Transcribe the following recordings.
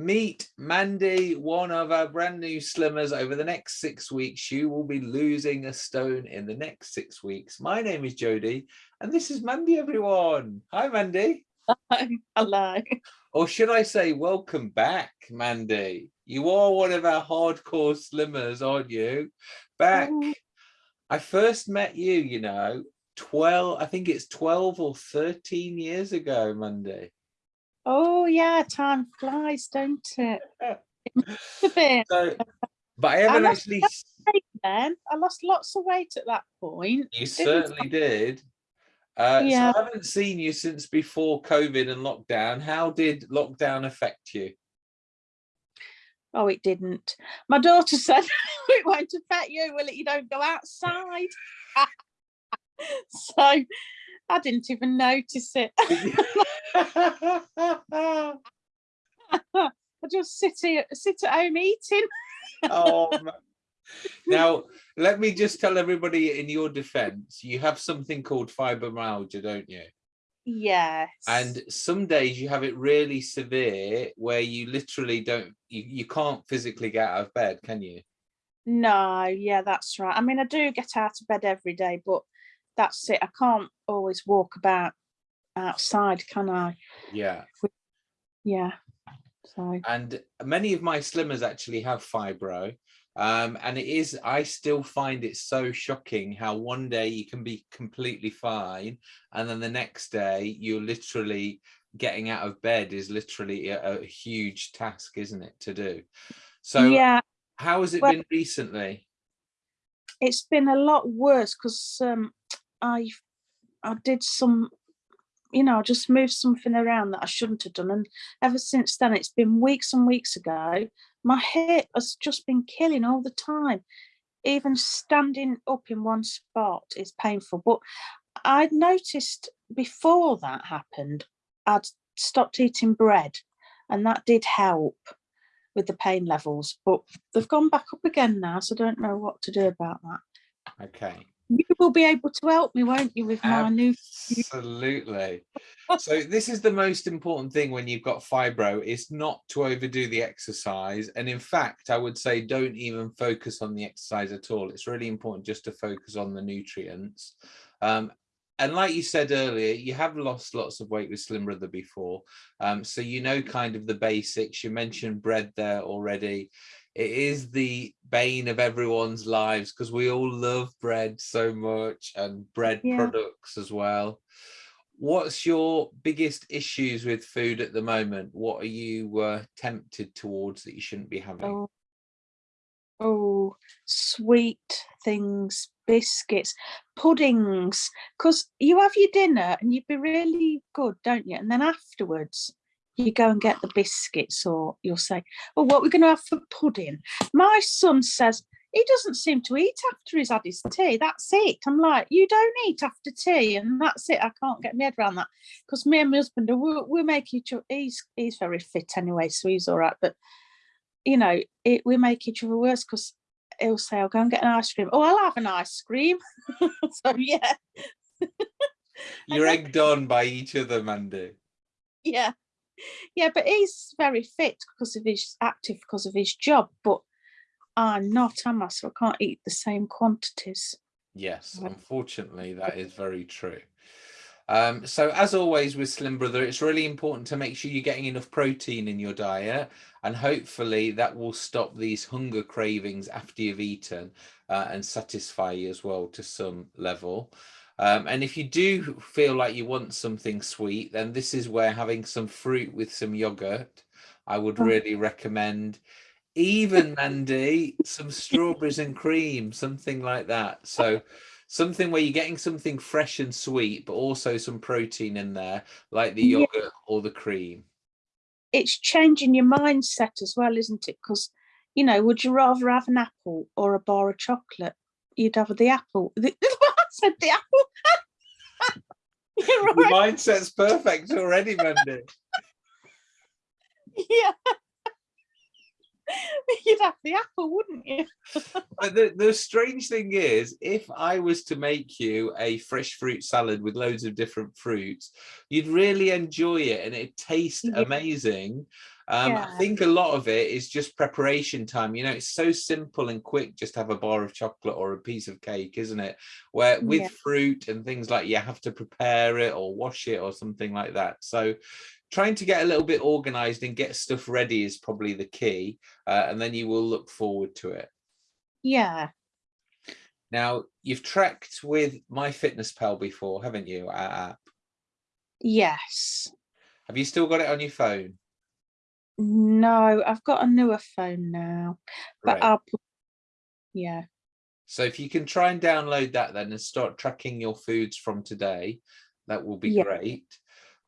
meet Mandy, one of our brand new slimmers over the next six weeks. You will be losing a stone in the next six weeks. My name is Jodie and this is Mandy, everyone. Hi, Mandy. Hi, hello. Or should I say welcome back, Mandy. You are one of our hardcore slimmers, aren't you? Back. Oh. I first met you, you know, 12, I think it's 12 or 13 years ago, Mandy. Oh yeah, time flies, don't it? a bit. So, but I haven't I actually. Then I lost lots of weight at that point. You certainly I? did. Uh, yeah. So I haven't seen you since before COVID and lockdown. How did lockdown affect you? Oh, it didn't. My daughter said it won't affect you, will it? You don't go outside. so I didn't even notice it. I just sit here, sit at home eating. oh, now let me just tell everybody in your defense, you have something called fibromyalgia, don't you? Yes. And some days you have it really severe where you literally don't, you, you can't physically get out of bed, can you? No, yeah, that's right. I mean, I do get out of bed every day, but that's it. I can't always walk about outside, can I? Yeah. Yeah. So. And many of my slimmers actually have fibro. Um, and it is, I still find it so shocking how one day you can be completely fine. And then the next day you're literally getting out of bed is literally a, a huge task, isn't it, to do? So yeah. how has it well, been recently? It's been a lot worse because um, I I did some you know, I just moved something around that I shouldn't have done. And ever since then, it's been weeks and weeks ago, my hip has just been killing all the time. Even standing up in one spot is painful. But I'd noticed before that happened, I'd stopped eating bread and that did help with the pain levels, but they've gone back up again now. So I don't know what to do about that. Okay you will be able to help me, won't you, with my new... Absolutely. so this is the most important thing when you've got fibro, is not to overdo the exercise. And in fact, I would say don't even focus on the exercise at all. It's really important just to focus on the nutrients. Um, and like you said earlier, you have lost lots of weight with Slim Brother before. Um, so you know kind of the basics. You mentioned bread there already it is the bane of everyone's lives because we all love bread so much and bread yeah. products as well. What's your biggest issues with food at the moment? What are you uh, tempted towards that you shouldn't be having? Oh, oh sweet things biscuits puddings because you have your dinner and you'd be really good don't you? And then afterwards you go and get the biscuits or you'll say, well, what we're going to have for pudding. My son says, he doesn't seem to eat after he's had his tea. That's it. I'm like, you don't eat after tea, and that's it. I can't get my head around that because me and my husband, we'll, we'll make each other. He's he's very fit anyway, so he's all right. But you know, it, we make each other worse because he'll say, "I'll go and get an ice cream." Oh, I'll have an ice cream. so yeah. You're egged on by each other, Mandy. Yeah yeah, but he's very fit because of his active because of his job. But I'm not, am I? So I can't eat the same quantities. Yes, unfortunately, that is very true. Um, so as always with Slim Brother, it's really important to make sure you're getting enough protein in your diet and hopefully that will stop these hunger cravings after you've eaten uh, and satisfy you as well to some level. Um, and if you do feel like you want something sweet, then this is where having some fruit with some yogurt, I would oh. really recommend. Even Mandy, some strawberries and cream, something like that. So something where you're getting something fresh and sweet, but also some protein in there, like the yogurt yeah. or the cream. It's changing your mindset as well, isn't it? Because, you know, would you rather have an apple or a bar of chocolate? You'd have the apple. Said the apple. Your right. mindset's perfect already, Mandy. yeah. You'd have the apple, wouldn't you? but the, the strange thing is, if I was to make you a fresh fruit salad with loads of different fruits, you'd really enjoy it and it tastes yeah. amazing. Um, I think a lot of it is just preparation time. You know, it's so simple and quick just to have a bar of chocolate or a piece of cake, isn't it? Where with Yeah. fruit and things like you have to prepare it or wash it or something like that. So trying to get a little bit organized and get stuff ready is probably the key. Uh, and then you will look forward to it. Yeah. Now, you've tracked with MyFitnessPal before, haven't you, our app? Yes. Have you still got it on your phone? No, I've got a newer phone now, but Right. I'll put, yeah, So if you can try and download that then and start tracking your foods from today, that will be Yeah. great.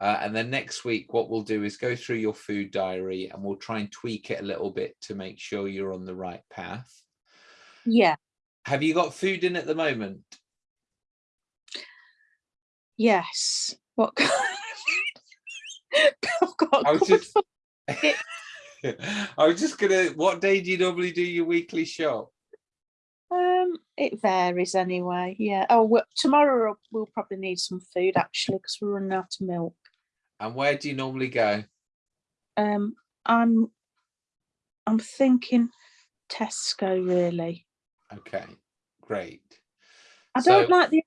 Uh, and then next week, what we'll do is go through your food diary and we'll try and tweak it a little bit to make sure you're on the right path. yeah, Have you got food in at the moment? yes. What? kind of- I've got I was just, I was just gonna, what day do you normally do your weekly shop? Um, it varies anyway. Yeah. Oh, well, tomorrow we'll- we'll probably need some food actually because we're running out of milk. And where do you normally go? Um, I'm, I'm thinking Tesco really. Okay, great. I don't like the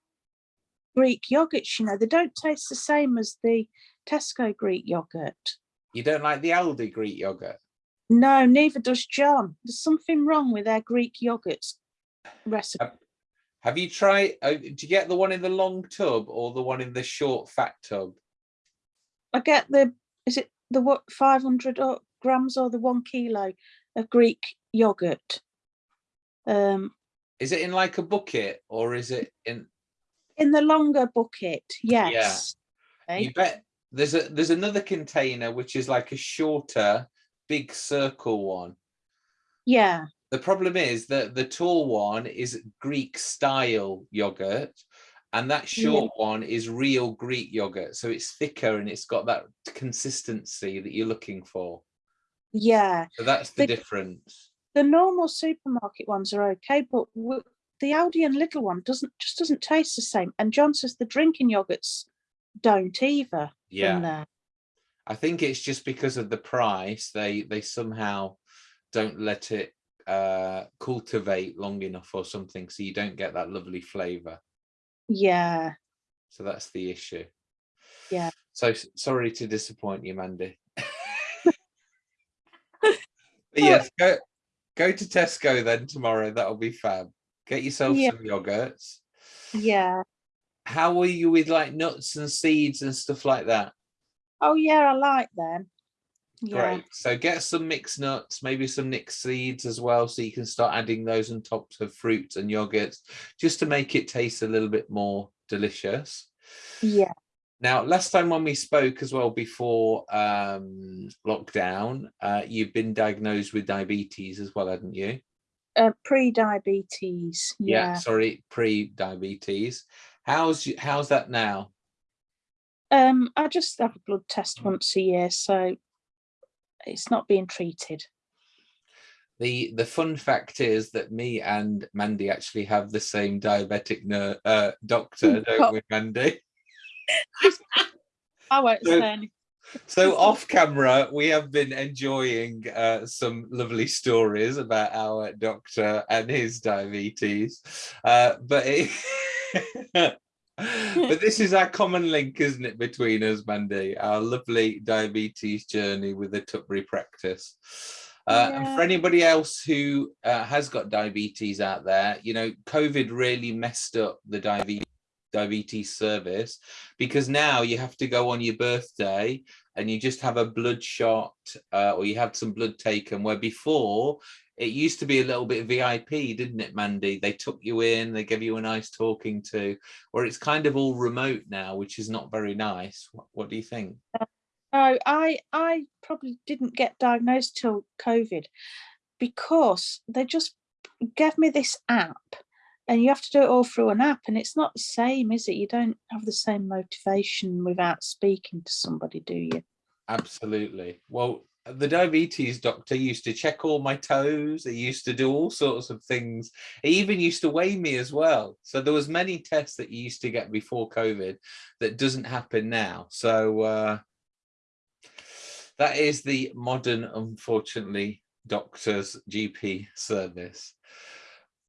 Greek yogurts. You know, they don't taste the same as the Tesco Greek yogurt. You don't like the Aldi Greek yogurt? No, neither does John. There's something wrong with their Greek yogurts recipe. Have you tried, uh, do you get the one in the long tub or the one in the short fat tub? I get the, is it the what, 500 grams or the one kilo of Greek yogurt? Um, Is it in like a bucket or is it in, in the longer bucket, yes. Yeah, you bet, there's a, there's another container which is like a shorter, big circle one. Yeah, The problem is that the tall one is Greek style yogurt and that Yeah. short one is real Greek yogurt. So it's thicker and it's got that consistency that you're looking for. yeah. So that's the The- difference. The normal supermarket ones are okay, but the Aldi and Lidl one doesn't, just doesn't taste the same. And John says the drinking yogurts don't either Yeah. there. I think it's just because of the price. They they somehow don't let it uh cultivate long enough or something, so you don't get that lovely flavour. Yeah, So that's the issue. Yeah. So sorry to disappoint you, Mandy. Yes, go go to Tesco then tomorrow. That'll be fab. Get yourself Yeah. some yogurts. yeah. How are you with like nuts and seeds and stuff like that? Oh yeah, I like them. Yeah, Great. So get some mixed nuts, maybe some mixed seeds as well, so you can start adding those on top of fruits and yogurts, just to make it taste a little bit more delicious. yeah, Now, last time when we spoke as well before um, lockdown, uh, you've been diagnosed with diabetes as well, hadn't you? uh, pre-diabetes. Yeah, Yeah. sorry, pre-diabetes. How's y- how's that now? Um, I just have a blood test once a year, so it's not being treated. The the fun fact is that me and Mandy actually have the same diabetic uh, doctor, don't we, Mandy? I won't So- say anything. So off camera, we have been enjoying uh, some lovely stories about our doctor and his diabetes. Uh, but it, but this is our common link, isn't it, between us, Mandy? Our lovely diabetes journey with the Tutbury practice. Uh, And for anybody else who uh, has got diabetes out there, you know, COVID really messed up the diabetes diabetes service because now you have to go on your birthday and you just have a blood shot uh, or you have some blood taken where before it used to be a little bit VIP didn't it Mandy? They took you in they gave you a nice talking to where it's kind of all remote now which is not very nice. What, what do you think? No, I I probably didn't get diagnosed till COVID because they just gave me this app and you have to do it all through an app and it's not the same, is it? You don't have the same motivation without speaking to somebody, do you? absolutely well the diabetes doctor used to check all my toes he used to do all sorts of things he even used to weigh me as well so there was many tests that you used to get before covid that doesn't happen now so uh that is the modern, unfortunately, doctor's GP service.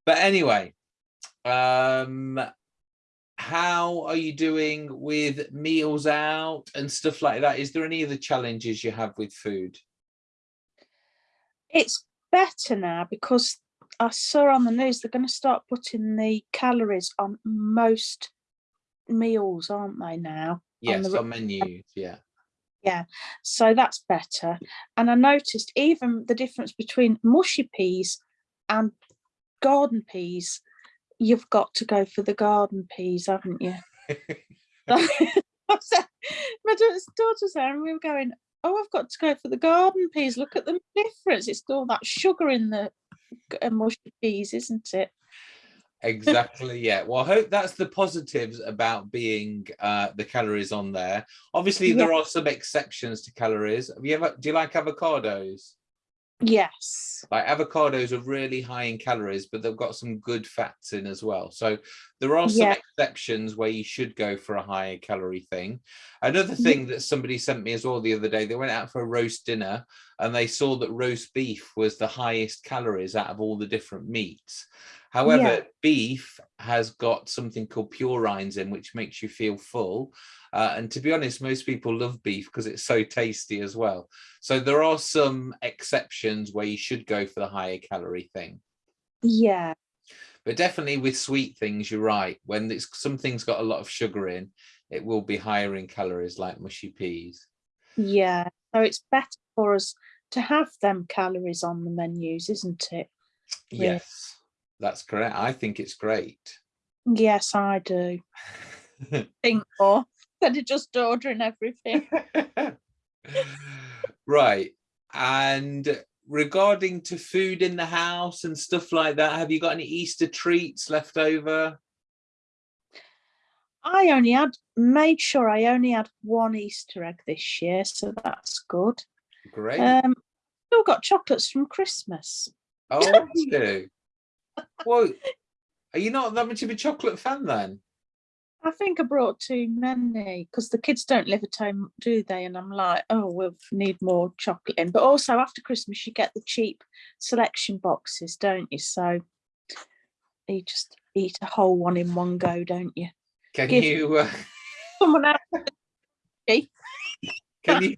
But anyway, um, how are you doing with meals out and stuff like that? Is there any other challenges you have with food? It's better now because I saw on the news they're going to start putting the calories on most meals, aren't they now? Yes, on, the, on menus, yeah. Yeah, so that's better. And I noticed even the difference between mushy peas and garden peas, you've got to go for the garden peas, haven't you? my daughter's there and we were going, oh, I've got to go for the garden peas. Look at the difference. It's all that sugar in the mushy peas, isn't it? exactly yeah well i hope that's the positives about being uh the calories on there obviously yeah. there are some exceptions to calories have you ever do you like avocados yes. Like avocados are really high in calories but they've got some good fats in as well. So there are some yeah. exceptions where you should go for a higher calorie thing. Another thing that somebody sent me as well the other day they went out for a roast dinner and they saw that roast beef was the highest calories out of all the different meats However, yeah. beef has got something called purines in, which makes you feel full. Uh, and to be honest, most people love beef because it's so tasty as well. So there are some exceptions where you should go for the higher calorie thing. Yeah. But definitely with sweet things, you're right. When it's something's got a lot of sugar in, it will be higher in calories like mushy peas. Yeah. So it's better for us to have them calories on the menus, isn't it? Yes. That's correct. I think it's great. Yes, I do. think more instead of just ordering everything. right. And regarding to food in the house and stuff like that, have you got any Easter treats left over? I only had made sure I only had one Easter egg this year, so that's good. Great. Um, still got chocolates from Christmas. Oh, you? well, are you not that much of a chocolate fan then? I think I brought too many because the kids don't live at home, do they? And I'm like, oh, we'll need more chocolate in. But also after Christmas, you get the cheap selection boxes, don't you? So you just eat a whole one in one go, don't you? Can Give you? Uh... Someone else. can you?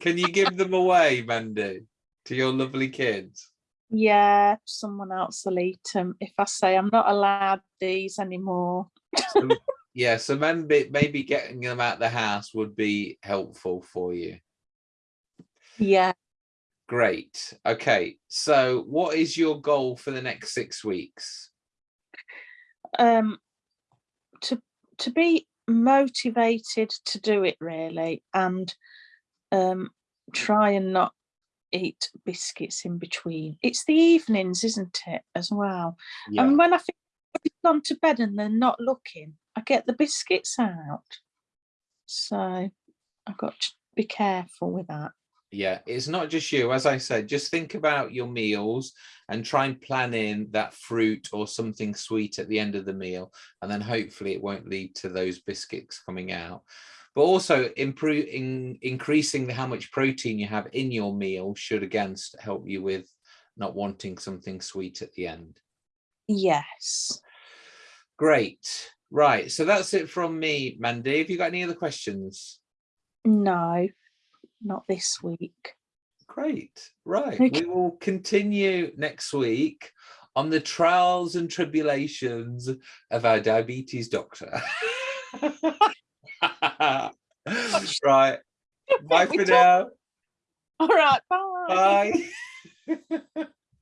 Can you give them away, Mandy, to your lovely kids? Yeah someone else will eat them if i say i'm not allowed these anymore. So, yeah so maybe maybe getting them out the house would be helpful for you. Yeah. Great. Okay so what is your goal for the next six weeks? Um to to be motivated to do it really and um try and not eat biscuits in between. It's the evenings, isn't it, as well? Yeah. And when I think I've gone to bed and they're not looking, I get the biscuits out. So I've got to be careful with that. Yeah, it's not just you. As I said, just think about your meals and try and plan in that fruit or something sweet at the end of the meal. And then hopefully it won't lead to those biscuits coming out but also improving increasing how much protein you have in your meal should again help you with not wanting something sweet at the end. Yes. Great. Right so that's it from me mandy. Have you got any other questions? No not this week. Great. Right okay. we will continue next week on the trials and tribulations of our diabetes doctor right. Bye for now. All right. Bye. Bye.